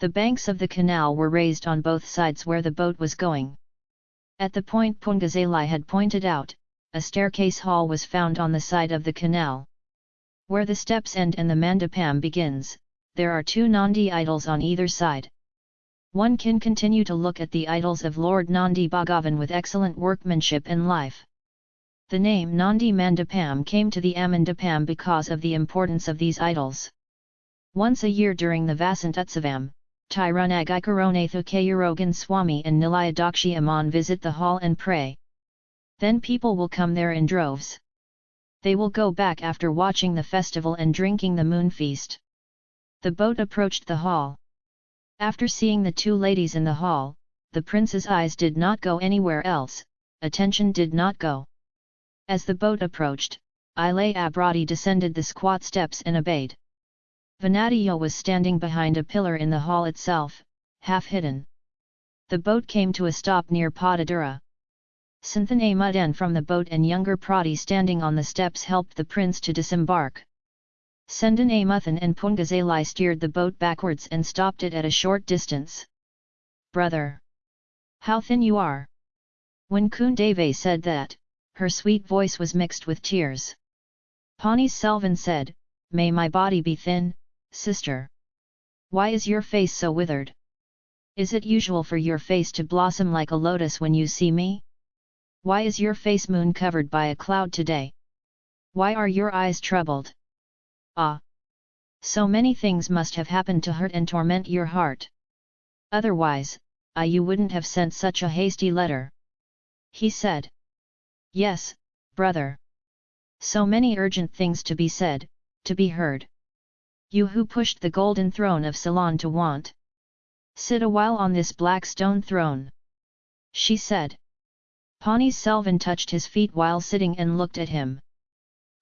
The banks of the canal were raised on both sides where the boat was going. At the point Poonguzhali had pointed out, a staircase hall was found on the side of the canal. Where the steps end and the mandapam begins, there are two Nandi idols on either side. One can continue to look at the idols of Lord Nandi Bhagavan with excellent workmanship and life. The name Nandi Mandapam came to the Amandapam because of the importance of these idols. Once a year during the Vasant Utsavam, Tirunagikaronathu Kayurogan Swami and Nilayadakshi Aman visit the hall and pray. Then people will come there in droves. They will go back after watching the festival and drinking the moon feast. The boat approached the hall. After seeing the two ladies in the hall, the prince's eyes did not go anywhere else, attention did not go. As the boat approached, Ilaya Piratti descended the squat steps and obeyed. Vanadiyo was standing behind a pillar in the hall itself, half hidden. The boat came to a stop near Padadura. Sendan Amuthan from the boat and younger Prati standing on the steps helped the prince to disembark. Sendan Amuthan and Poonguzhali steered the boat backwards and stopped it at a short distance. Brother! How thin you are! When Kundavai said that, her sweet voice was mixed with tears. Pani Selvan said, May my body be thin, sister. Why is your face so withered? Is it usual for your face to blossom like a lotus when you see me? Why is your face moon covered by a cloud today? Why are your eyes troubled? Ah! So many things must have happened to hurt and torment your heart. Otherwise, I you wouldn't have sent such a hasty letter. He said. Yes, brother. So many urgent things to be said, to be heard. You who pushed the golden throne of Ceylon to want. Sit a while on this black stone throne. She said. Pani Selvan touched his feet while sitting and looked at him.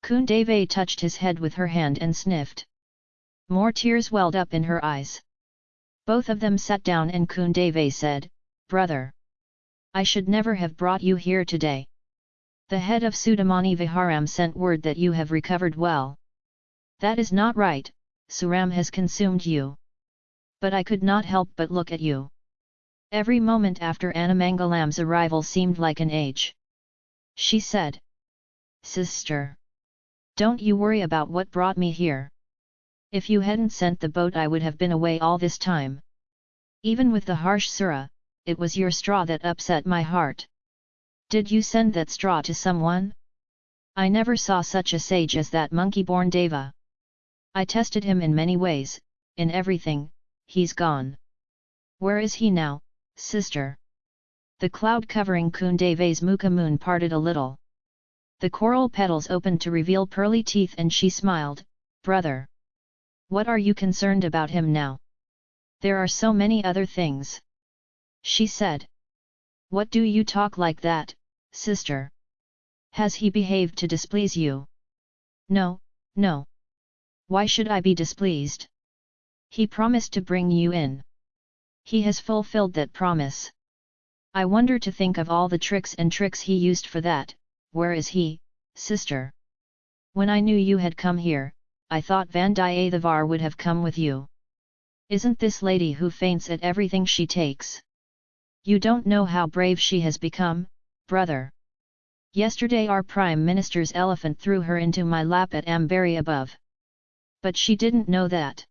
Kundavai touched his head with her hand and sniffed. More tears welled up in her eyes. Both of them sat down and Kundavai said, Brother! I should never have brought you here today. The head of Chudamani Viharam sent word that you have recovered well. That is not right, Suram has consumed you. But I could not help but look at you. Every moment after Anamangalam's arrival seemed like an age. She said. Sister! Don't you worry about what brought me here. If you hadn't sent the boat I would have been away all this time. Even with the harsh Sura, it was your straw that upset my heart. Did you send that straw to someone? I never saw such a sage as that monkey-born Deva. I tested him in many ways, in everything, he's gone. Where is he now, sister? The cloud covering Kundavai's mukha moon parted a little. The coral petals opened to reveal pearly teeth and she smiled, brother. What are you concerned about him now? There are so many other things. She said. What do you talk like that, sister? Has he behaved to displease you? No, no. Why should I be displeased? He promised to bring you in. He has fulfilled that promise. I wonder to think of all the tricks and tricks he used for that, where is he, sister? When I knew you had come here, I thought Vandiyathevar would have come with you. Isn't this lady who faints at everything she takes? You don't know how brave she has become, brother. Yesterday our Prime Minister's elephant threw her into my lap at Ambari above. But she didn't know that.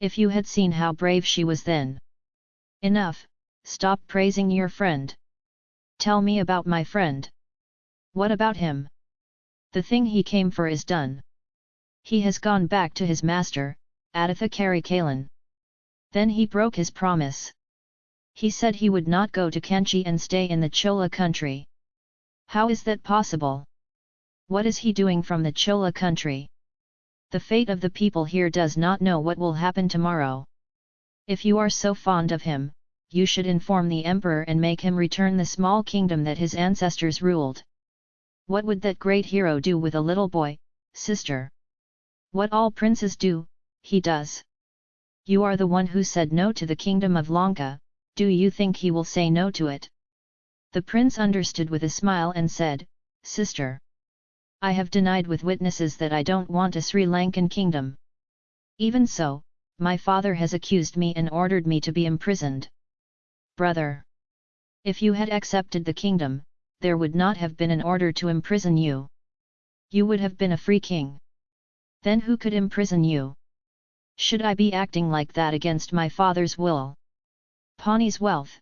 If you had seen how brave she was then. Enough, stop praising your friend. Tell me about my friend. What about him? The thing he came for is done. He has gone back to his master, Aditha Karikalan. Then he broke his promise. He said he would not go to Kanchi and stay in the Chola country. How is that possible? What is he doing from the Chola country? The fate of the people here does not know what will happen tomorrow. If you are so fond of him, you should inform the emperor and make him return the small kingdom that his ancestors ruled. What would that great hero do with a little boy, sister? What all princes do, he does. You are the one who said no to the kingdom of Lanka, do you think he will say no to it? The prince understood with a smile and said, Sister! I have denied with witnesses that I don't want a Sri Lankan kingdom. Even so, my father has accused me and ordered me to be imprisoned. Brother! If you had accepted the kingdom, there would not have been an order to imprison you. You would have been a free king. Then who could imprison you? Should I be acting like that against my father's will? Pani's wealth.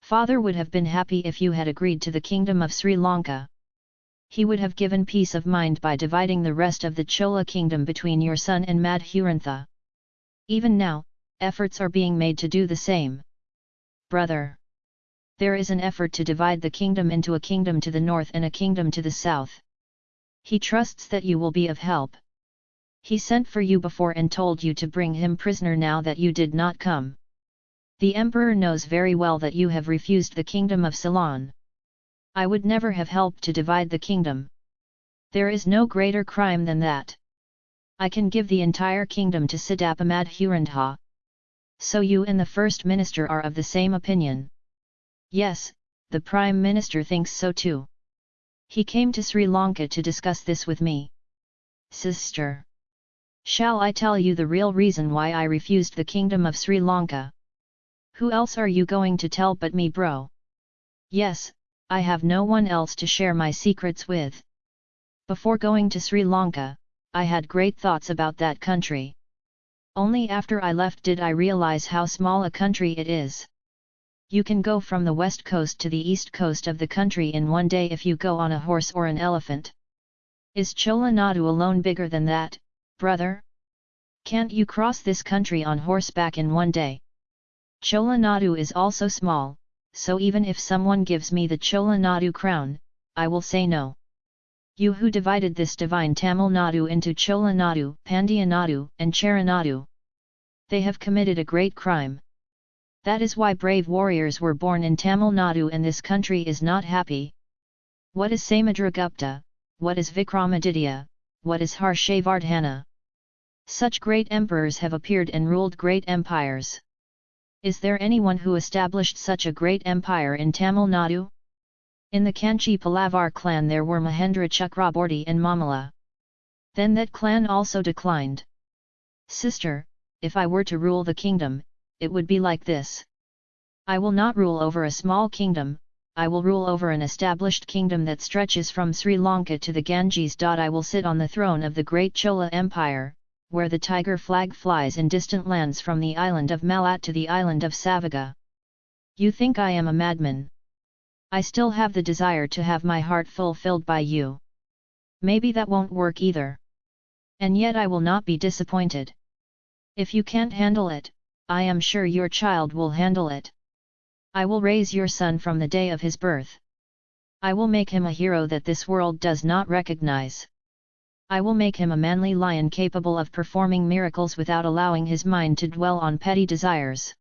Father would have been happy if you had agreed to the kingdom of Sri Lanka. He would have given peace of mind by dividing the rest of the Chola kingdom between your son and Madhurantha. Even now, efforts are being made to do the same. Brother! There is an effort to divide the kingdom into a kingdom to the north and a kingdom to the south. He trusts that you will be of help. He sent for you before and told you to bring him prisoner now that you did not come. The emperor knows very well that you have refused the kingdom of Ceylon. I would never have helped to divide the kingdom. There is no greater crime than that. I can give the entire kingdom to Siddhapa Madhurandha. So you and the First Minister are of the same opinion. Yes, the Prime Minister thinks so too. He came to Sri Lanka to discuss this with me. Sister! Shall I tell you the real reason why I refused the kingdom of Sri Lanka? Who else are you going to tell but me bro? Yes, I have no one else to share my secrets with. Before going to Sri Lanka, I had great thoughts about that country. Only after I left did I realize how small a country it is. You can go from the west coast to the east coast of the country in one day if you go on a horse or an elephant. Is Chola Nadu alone bigger than that, brother? Can't you cross this country on horseback in one day? Chola Nadu is also small, so even if someone gives me the Chola Nadu crown, I will say no. You who divided this divine Tamil Nadu into Chola Nadu, Pandya Nadu, and Chera Nadu. They have committed a great crime. That is why brave warriors were born in Tamil Nadu and this country is not happy. What is Samudragupta, what is Vikramaditya, what is Harshavardhana? Such great emperors have appeared and ruled great empires. Is there anyone who established such a great empire in Tamil Nadu? In the Kanchi Palavar clan there were Mahendra Chakraborty and Mamala. Then that clan also declined. Sister, if I were to rule the kingdom, it would be like this. I will not rule over a small kingdom, I will rule over an established kingdom that stretches from Sri Lanka to the Ganges. I will sit on the throne of the great Chola Empire, where the tiger flag flies in distant lands from the island of Malat to the island of Savaga. You think I am a madman? I still have the desire to have my heart fulfilled by you. Maybe that won't work either. And yet I will not be disappointed. If you can't handle it, I am sure your child will handle it. I will raise your son from the day of his birth. I will make him a hero that this world does not recognize. I will make him a manly lion capable of performing miracles without allowing his mind to dwell on petty desires.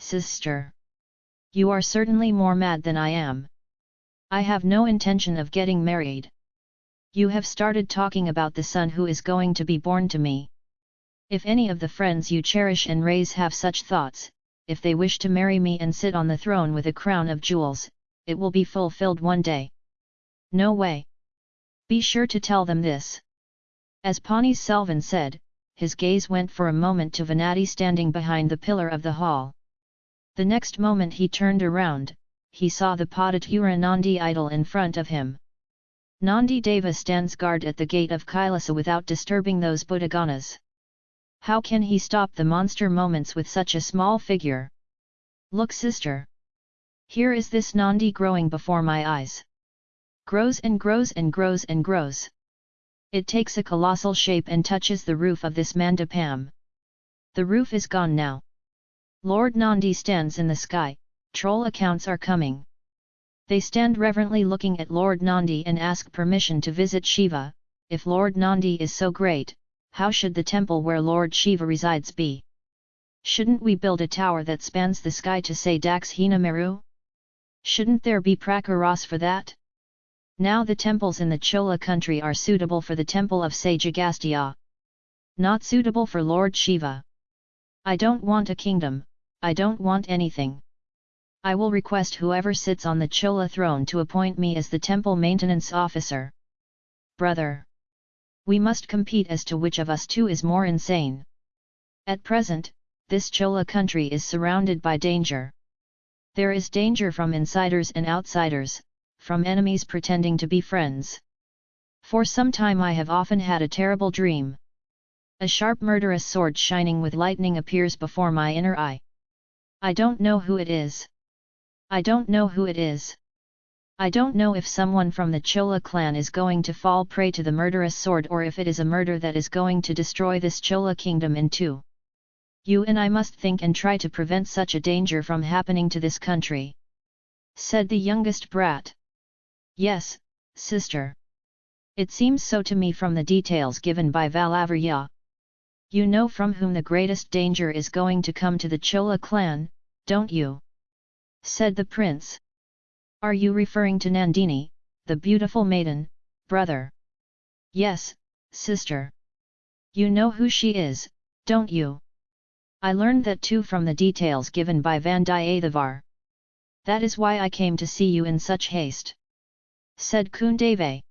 Sister! You are certainly more mad than I am. I have no intention of getting married. You have started talking about the son who is going to be born to me. If any of the friends you cherish and raise have such thoughts, if they wish to marry me and sit on the throne with a crown of jewels, it will be fulfilled one day. No way. Be sure to tell them this. As Pani Selvan said, his gaze went for a moment to Venati standing behind the pillar of the hall. The next moment he turned around, he saw the Padatura Nandi idol in front of him. Nandi Deva stands guard at the gate of Kailasa without disturbing those Buddhaganas. How can he stop the monster moments with such a small figure? Look sister! Here is this Nandi growing before my eyes. Grows and grows and grows and grows. It takes a colossal shape and touches the roof of this mandapam. The roof is gone now. Lord Nandi stands in the sky, troll accounts are coming. They stand reverently looking at Lord Nandi and ask permission to visit Shiva, if Lord Nandi is so great, how should the temple where Lord Shiva resides be? Shouldn't we build a tower that spans the sky to say Dakshina Meru? Shouldn't there be prakaras for that? Now the temples in the Chola country are suitable for the temple of Sajagastya. Not suitable for Lord Shiva. I don't want a kingdom, I don't want anything. I will request whoever sits on the Chola throne to appoint me as the temple maintenance officer. Brother! We must compete as to which of us two is more insane. At present, this Chola country is surrounded by danger. There is danger from insiders and outsiders, from enemies pretending to be friends. For some time I have often had a terrible dream. A sharp murderous sword shining with lightning appears before my inner eye. I don't know who it is. I don't know who it is. I don't know if someone from the Chola clan is going to fall prey to the murderous sword or if it is a murder that is going to destroy this Chola kingdom in two. You and I must think and try to prevent such a danger from happening to this country. Said the youngest brat. Yes, sister. It seems so to me from the details given by Valavarya. You know from whom the greatest danger is going to come to the Chola clan, don't you? Said the prince. Are you referring to Nandini, the beautiful maiden, brother? Yes, sister. You know who she is, don't you? I learned that too from the details given by Vandiyathevar. That is why I came to see you in such haste. Said Kundavai.